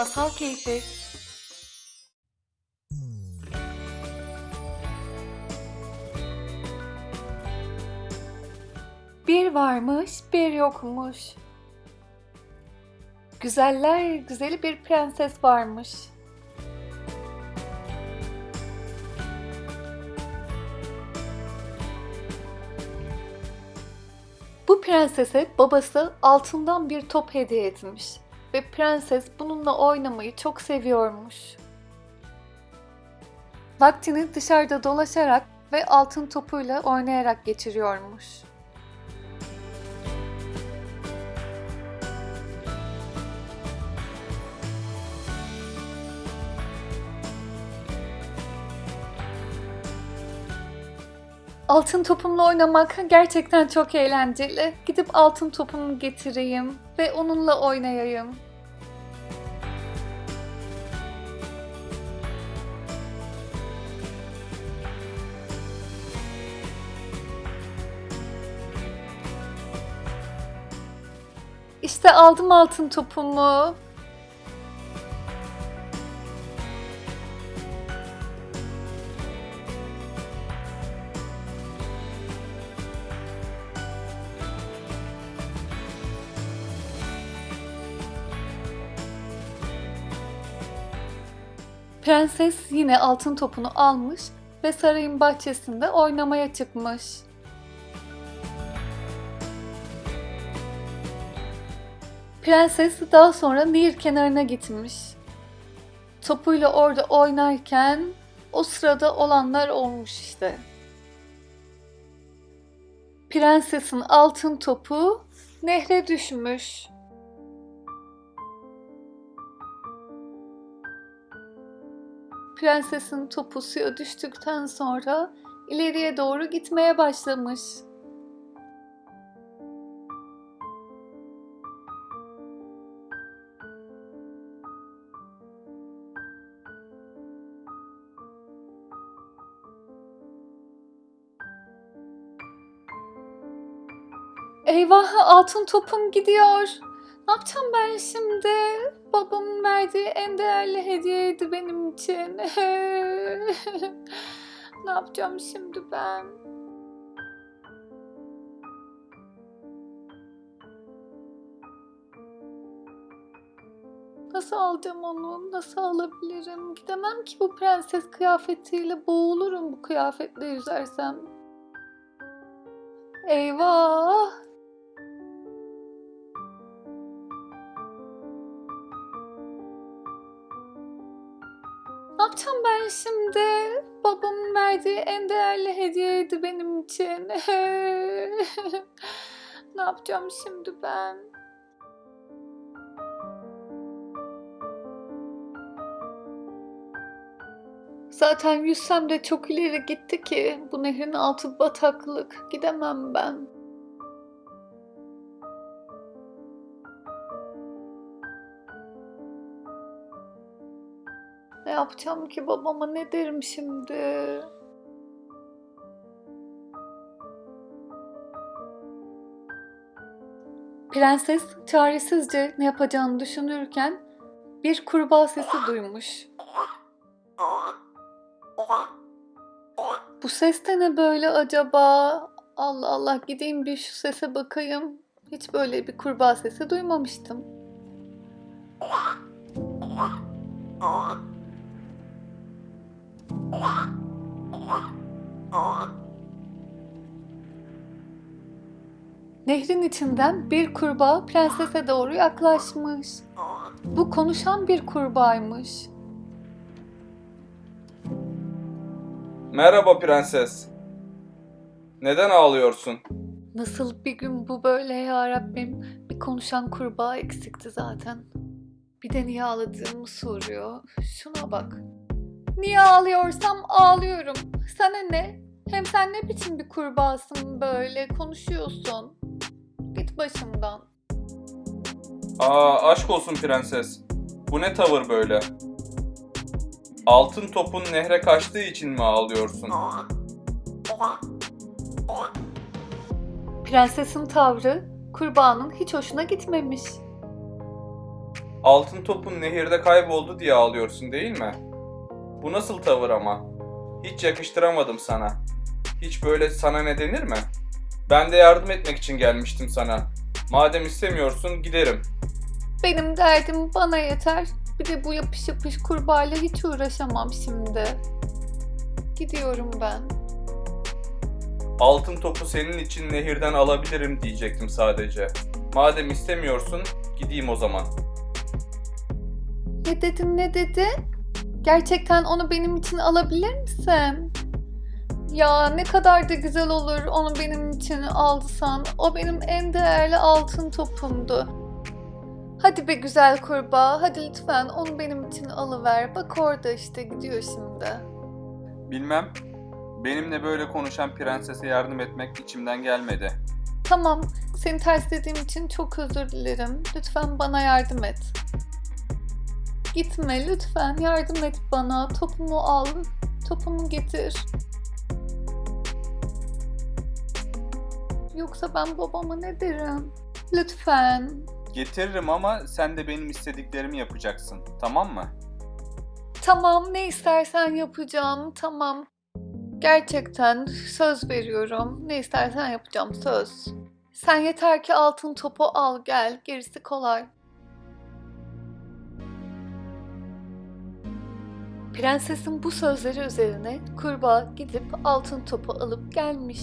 Masal Keyfi Bir varmış, bir yokmuş. Güzeller güzeli bir prenses varmış. Bu prensese babası altından bir top hediye etmiş ve prenses bununla oynamayı çok seviyormuş. Vaktini dışarıda dolaşarak ve altın topuyla oynayarak geçiriyormuş. Altın topumla oynamak gerçekten çok eğlenceli. Gidip altın topumu getireyim ve onunla oynayayım. İşte aldım altın topumu. Prenses yine altın topunu almış ve sarayın bahçesinde oynamaya çıkmış. Prenses daha sonra nehir kenarına gitmiş. Topuyla orada oynarken o sırada olanlar olmuş işte. Prensesin altın topu nehre düşmüş. Prensesin topu suya düştükten sonra ileriye doğru gitmeye başlamış. Eyvah altın topum gidiyor. Ne yapacağım ben şimdi? Babamın verdiği en değerli hediyeydi benim için. ne yapacağım şimdi ben? Nasıl alacağım onu? Nasıl alabilirim? Gidemem ki bu prenses kıyafetiyle. Boğulurum bu kıyafetle yüzersem. Eyvah! Yapacağım ben şimdi? Babamın verdiği en değerli hediyeydi benim için. ne yapacağım şimdi ben? Zaten yüzsem de çok ileri gitti ki bu nehrin altı bataklık. Gidemem ben. Yapacağım ki babama ne derim şimdi? Prenses çaresizce ne yapacağını düşünürken bir kurbağa sesi duymuş. Bu ses de ne böyle acaba? Allah Allah gideyim bir şu sese bakayım. Hiç böyle bir kurbağa sesi duymamıştım. Nehrin içinden bir kurbağa prensese doğru yaklaşmış. Bu konuşan bir kurbağaymış. Merhaba prenses. Neden ağlıyorsun? Nasıl bir gün bu böyle ya Rabbim? Bir konuşan kurbağa eksikti zaten. Bir de niye ağladığımı soruyor. Şuna bak. Niye ağlıyorsam ağlıyorum. Sana ne? Hem sen ne biçim bir kurbağasın böyle konuşuyorsun. Git başımdan. Aa aşk olsun prenses. Bu ne tavır böyle? Altın topun nehre kaçtığı için mi ağlıyorsun? Prensesin tavrı kurbağanın hiç hoşuna gitmemiş. Altın topun nehirde kayboldu diye ağlıyorsun değil mi? Bu nasıl tavır ama? Hiç yakıştıramadım sana. Hiç böyle sana ne denir mi? Ben de yardım etmek için gelmiştim sana. Madem istemiyorsun giderim. Benim derdim bana yeter. Bir de bu yapış yapış kurbağayla hiç uğraşamam şimdi. Gidiyorum ben. Altın topu senin için nehirden alabilirim diyecektim sadece. Madem istemiyorsun gideyim o zaman. Ne dedin ne dedin? Gerçekten onu benim için alabilir misin? Ya ne kadar da güzel olur onu benim için alsan. O benim en değerli altın topumdu. Hadi be güzel kurbağa, hadi lütfen onu benim için alıver. Bak orada işte gidiyor şimdi. Bilmem. Benimle böyle konuşan prensese yardım etmek içimden gelmedi. Tamam, seni terslediğim için çok özür dilerim. Lütfen bana yardım et. Gitme lütfen, yardım et bana. Topumu al, topumu getir. Yoksa ben babama ne derim? Lütfen. Getiririm ama sen de benim istediklerimi yapacaksın. Tamam mı? Tamam, ne istersen yapacağım. Tamam. Gerçekten söz veriyorum. Ne istersen yapacağım söz. Sen yeter ki altın topu al gel. Gerisi kolay. Prensesin bu sözleri üzerine kurbağa gidip altın topu alıp gelmiş.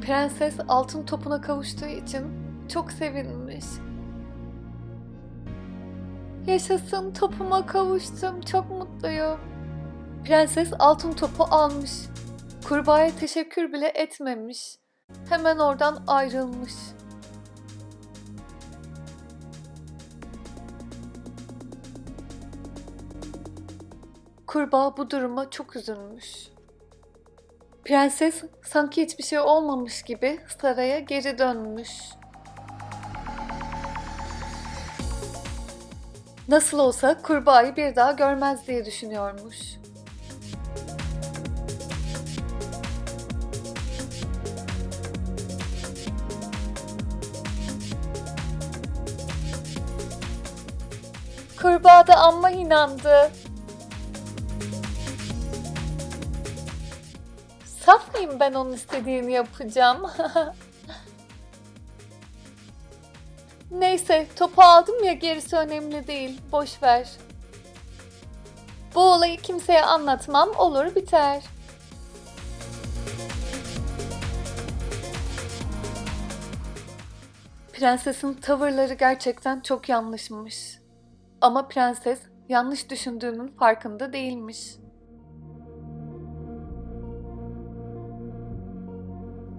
Prenses altın topuna kavuştuğu için çok sevinmiş. Yaşasın topuma kavuştum. Çok mutluyum. Prenses altın topu almış. Kurbağaya teşekkür bile etmemiş. Hemen oradan ayrılmış. Kurbağa bu duruma çok üzülmüş. Prenses sanki hiçbir şey olmamış gibi saraya geri dönmüş. Nasıl olsa kurbağayı bir daha görmez diye düşünüyormuş. Kurbağa da amma inandı. Saf mıyım ben onun istediğini yapacağım? Neyse topu aldım ya gerisi önemli değil. Boş ver. Bu olayı kimseye anlatmam olur biter. Prensesin tavırları gerçekten çok yanlışmış. Ama prenses yanlış düşündüğünün farkında değilmiş.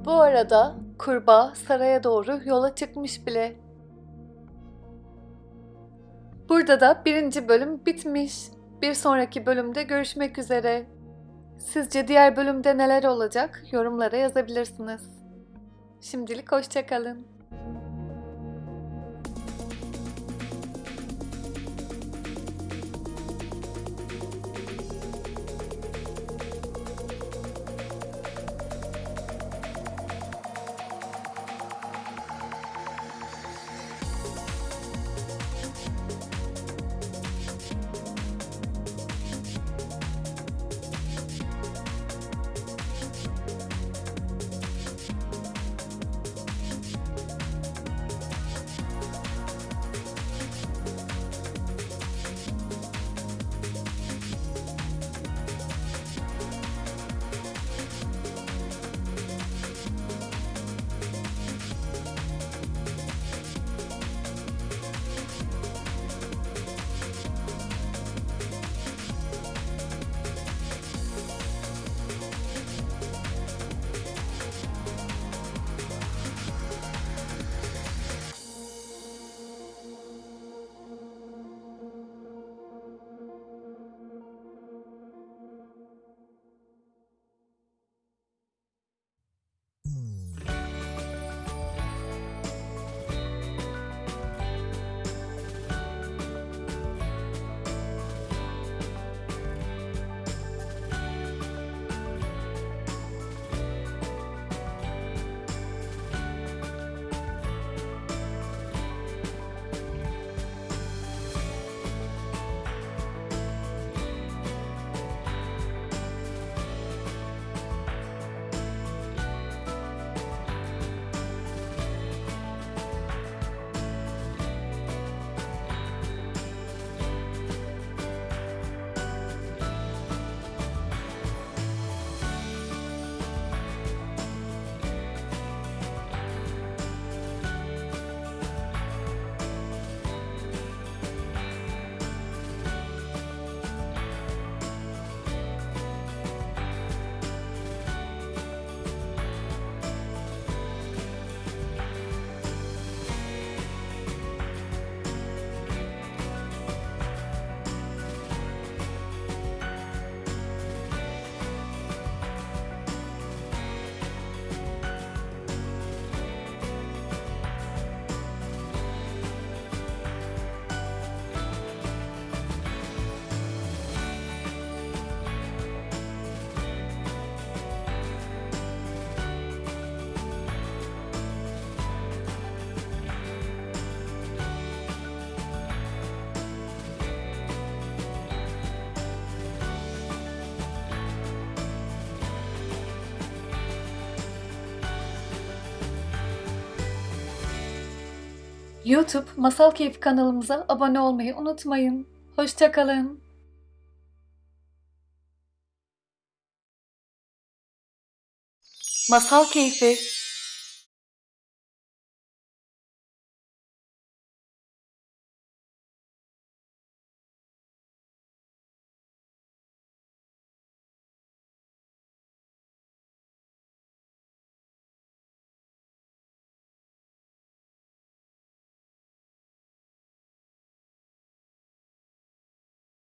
Bu arada kurbağa saraya doğru yola çıkmış bile. Burada da birinci bölüm bitmiş. Bir sonraki bölümde görüşmek üzere. Sizce diğer bölümde neler olacak? Yorumlara yazabilirsiniz. Şimdilik hoşçakalın. YouTube Masal Keyfi kanalımıza abone olmayı unutmayın. Hoşçakalın. Masal Keyfi